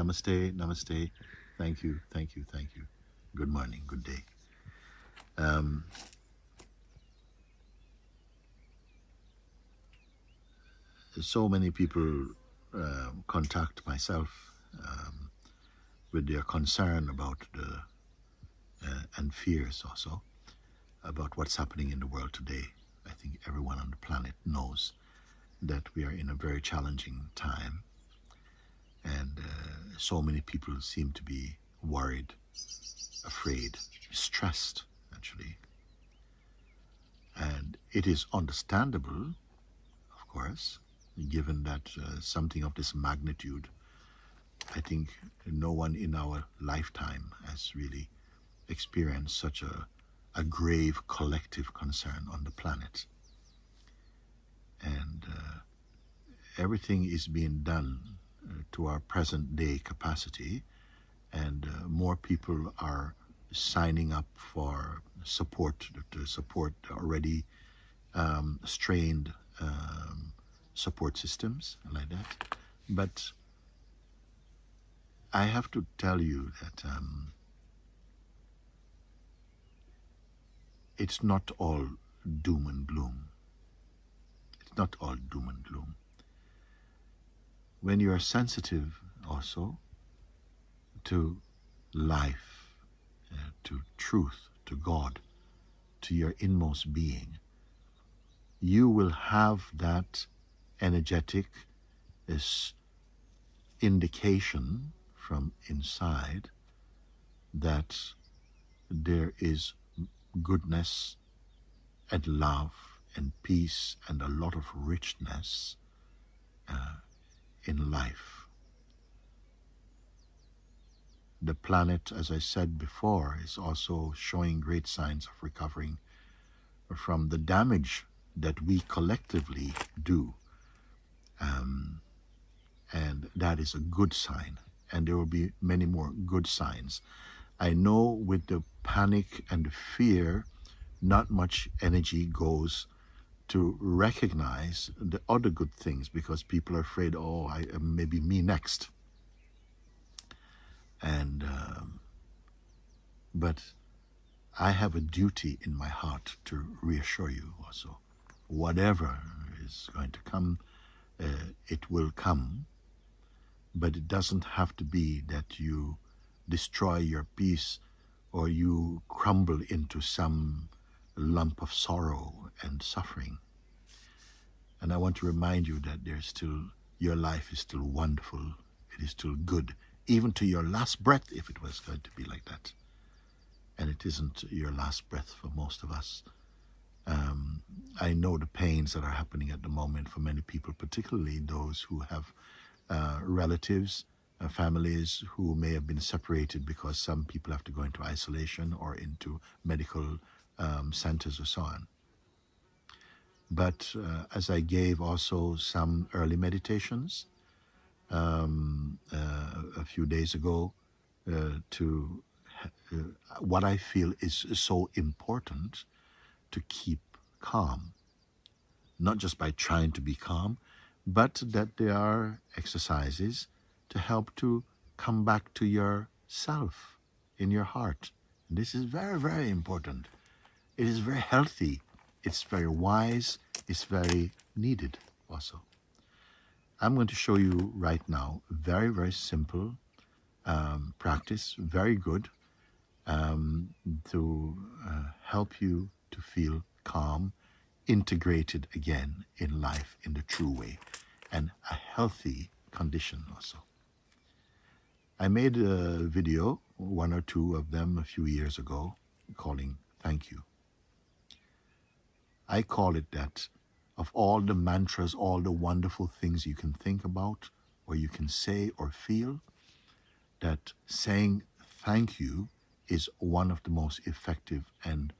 Namaste, namaste. Thank you, thank you, thank you. Good morning, good day. Um, so many people um, contact myself um, with their concern about the uh, and fears also about what's happening in the world today. I think everyone on the planet knows that we are in a very challenging time and uh, so many people seem to be worried, afraid, stressed actually. And it is understandable, of course, given that uh, something of this magnitude, I think no one in our lifetime has really experienced such a, a grave collective concern on the planet. And uh, everything is being done to our present day capacity and uh, more people are signing up for support to support already um, strained um, support systems like that. But I have to tell you that um, it's not all doom and gloom. It's not all doom and gloom. When you are sensitive also to life, uh, to truth, to God, to your inmost being, you will have that energetic this indication from inside that there is goodness and love and peace and a lot of richness uh, in life. The planet, as I said before, is also showing great signs of recovering from the damage that we collectively do um, and that is a good sign. And there will be many more good signs. I know with the panic and the fear, not much energy goes to recognize the other good things because people are afraid, oh, I, uh, maybe me next. And, um, but I have a duty in my heart to reassure you also. Whatever is going to come uh, it will come, but it doesn't have to be that you destroy your peace or you crumble into some lump of sorrow and suffering. And I want to remind you that there's still, your life is still wonderful. It is still good, even to your last breath, if it was going to be like that. And it isn't your last breath for most of us. Um, I know the pains that are happening at the moment for many people, particularly those who have uh, relatives, uh, families who may have been separated because some people have to go into isolation or into medical um, centers or so on. But uh, as I gave also some early meditations um, uh, a few days ago uh, to uh, what I feel is so important to keep calm. Not just by trying to be calm, but that there are exercises to help to come back to yourself in your heart. And this is very, very important. It is very healthy. It's very wise. It's very needed also. I'm going to show you right now very, very simple um, practice, very good, um, to uh, help you to feel calm, integrated again in life in the true way, and a healthy condition also. I made a video, one or two of them a few years ago, calling Thank You. I call it that of all the mantras, all the wonderful things you can think about, or you can say or feel, that saying thank you is one of the most effective and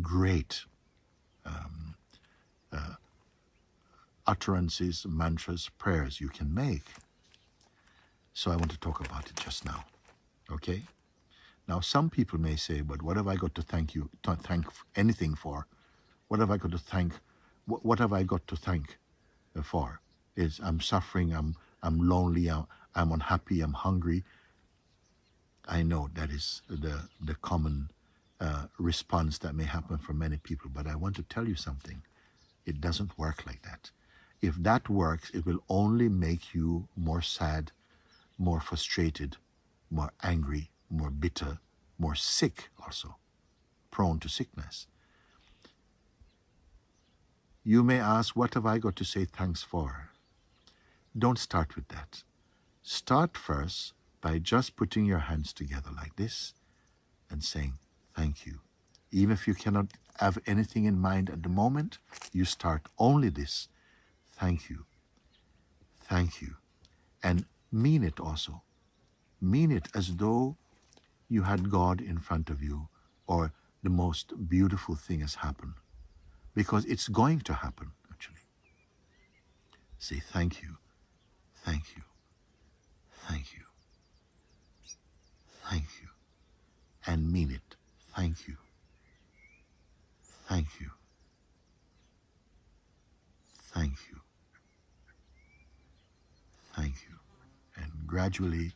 great um, uh, utterances, mantras, prayers you can make. So I want to talk about it just now. Okay? Now, some people may say, but what have I got to thank you, to thank anything for? What have I got to thank, what, what have I got to thank uh, for? Is I'm suffering, I'm, I'm lonely, I'm, I'm unhappy, I'm hungry. I know that is the, the common uh, response that may happen for many people, but I want to tell you something. It doesn't work like that. If that works, it will only make you more sad, more frustrated, more angry, more bitter, more sick also, prone to sickness. You may ask, what have I got to say thanks for? Don't start with that. Start first by just putting your hands together like this and saying, thank you. Even if you cannot have anything in mind at the moment, you start only this. Thank you. Thank you. And mean it also. Mean it as though you had God in front of you or the most beautiful thing has happened. Because it's going to happen, actually. Say thank you. Thank you. Thank you. Thank you. And mean it. Thank you. Thank you. Thank you. Thank you. And gradually,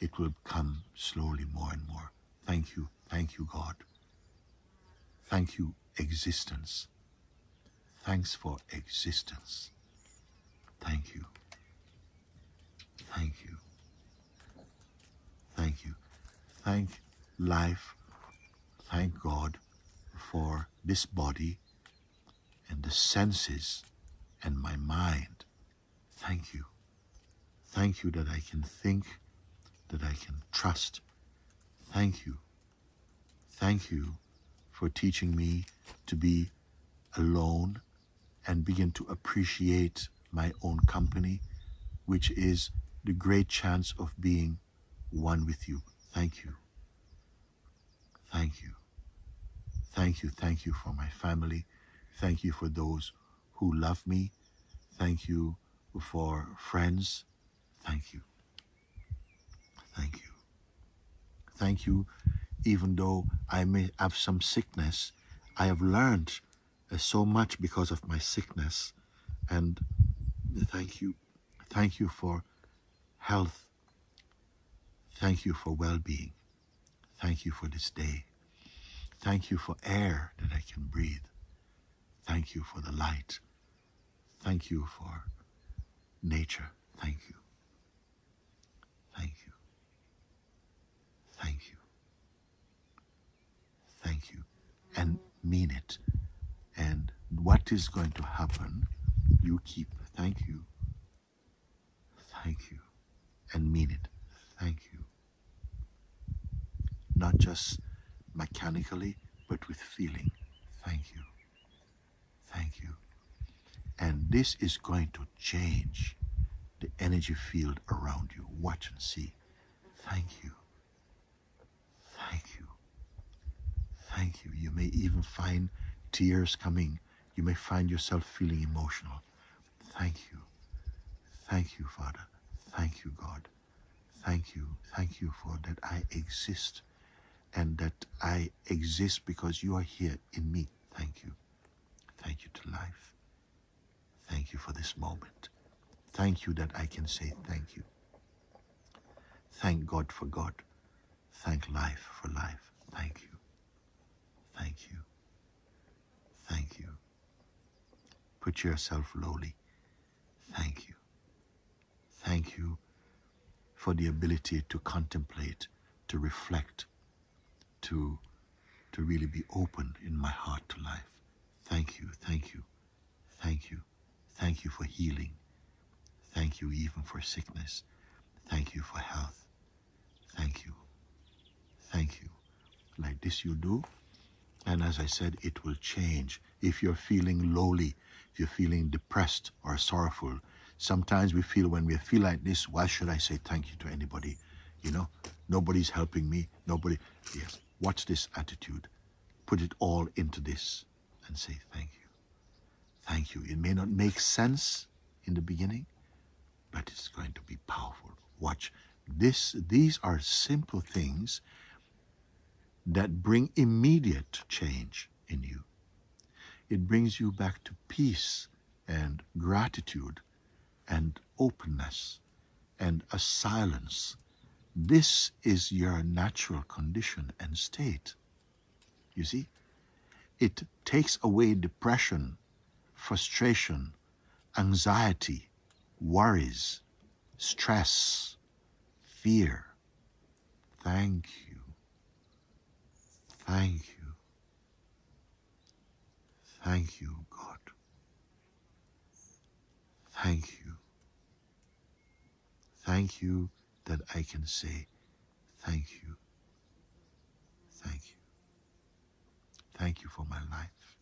it will come slowly more and more. Thank you. Thank you, God. Thank you, existence. Thanks for existence. Thank you. Thank you. Thank you. Thank life. Thank God for this body and the senses and my mind. Thank you. Thank you that I can think, that I can trust. Thank you. Thank you for teaching me to be alone and begin to appreciate my own company, which is the great chance of being one with you. Thank you. Thank you. Thank you. Thank you for my family. Thank you for those who love me. Thank you for friends. Thank you. Thank you. Thank you. Even though I may have some sickness, I have learned uh, so much because of my sickness. And thank you. Thank you for health. Thank you for well being. Thank you for this day. Thank you for air that I can breathe. Thank you for the light. Thank you for nature. Thank you. Thank you. Thank you. Thank you. And mean it. And what is going to happen, you keep. Thank you. Thank you and mean it. Thank you. Not just mechanically, but with feeling. Thank you. Thank you. And this is going to change the energy field around you. Watch and see. Thank you. Thank you. Thank you. You may even find tears coming. You may find yourself feeling emotional. Thank you. Thank you, Father. Thank you, God. Thank you. Thank you for that I exist and that I exist because you are here in me. Thank you. Thank you to life. Thank you for this moment. Thank you that I can say thank you. Thank God for God. Thank life for life. Thank you. Thank you. Thank you. Put yourself lowly. Thank you. Thank you for the ability to contemplate, to reflect, to, to really be open in my heart to life. Thank you, thank you, thank you, thank you for healing. Thank you even for sickness. Thank you for health. Thank you. Thank you. Like this you do. And as I said, it will change. If you're feeling lowly, if you're feeling depressed or sorrowful, Sometimes we feel when we feel like this, why should I say thank you to anybody? You know, nobody's helping me. Nobody. Yes. Watch this attitude. Put it all into this and say thank you. Thank you. It may not make sense in the beginning, but it's going to be powerful. Watch. This these are simple things that bring immediate change in you. It brings you back to peace and gratitude and openness and a silence. This is your natural condition and state. You see? It takes away depression, frustration, anxiety, worries, stress, fear. Thank you. Thank you. Thank you, God. Thank you. Thank you that I can say, Thank you. Thank you. Thank you for my life.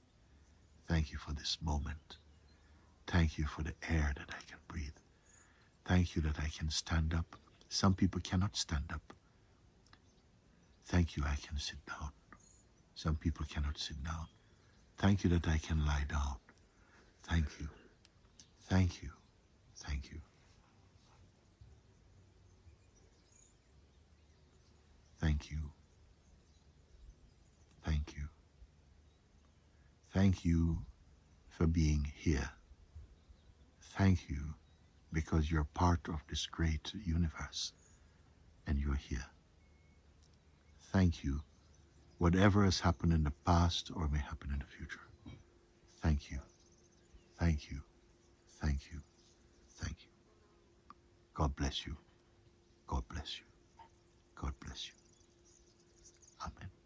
Thank you for this moment. Thank you for the air that I can breathe. Thank you that I can stand up. Some people cannot stand up. Thank you I can sit down. Some people cannot sit down. Thank you that I can lie down. Thank you. Thank you. Thank you. Thank you. Thank you. Thank you for being here. Thank you because you're part of this great universe and you're here. Thank you whatever has happened in the past or may happen in the future. Thank you. Thank you. Thank you. Thank you. God bless you. God bless you. God bless you. Amen.